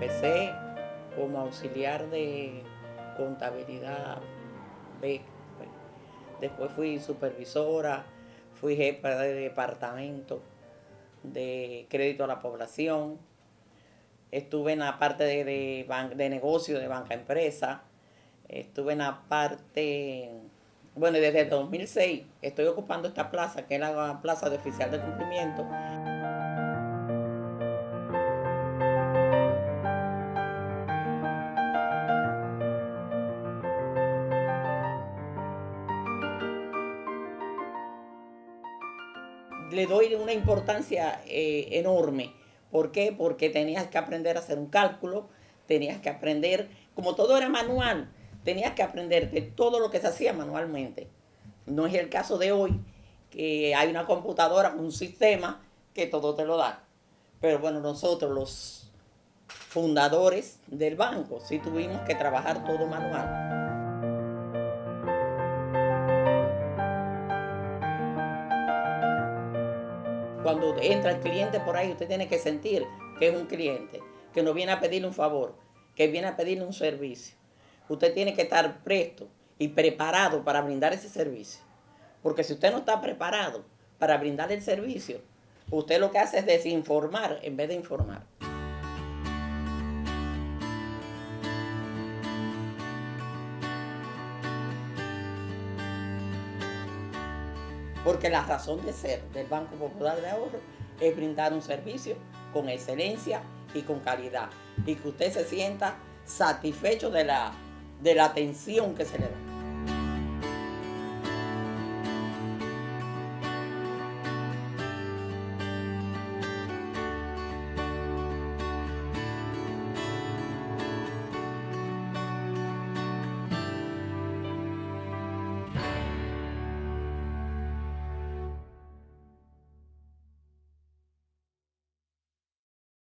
Empecé como auxiliar de contabilidad B. Después fui supervisora, fui jefa de departamento de crédito a la población. Estuve en la parte de, de, de negocio de banca empresa. Estuve en la parte, bueno, desde el 2006 estoy ocupando esta plaza, que es la plaza de oficial de cumplimiento. Le doy una importancia eh, enorme. ¿Por qué? Porque tenías que aprender a hacer un cálculo, tenías que aprender, como todo era manual, tenías que aprender de todo lo que se hacía manualmente. No es el caso de hoy, que hay una computadora, un sistema que todo te lo da. Pero bueno, nosotros los fundadores del banco sí tuvimos que trabajar todo manual. Cuando entra el cliente por ahí, usted tiene que sentir que es un cliente, que no viene a pedirle un favor, que viene a pedirle un servicio. Usted tiene que estar presto y preparado para brindar ese servicio. Porque si usted no está preparado para brindar el servicio, usted lo que hace es desinformar en vez de informar. Porque la razón de ser del Banco Popular de Ahorro es brindar un servicio con excelencia y con calidad y que usted se sienta satisfecho de la, de la atención que se le da.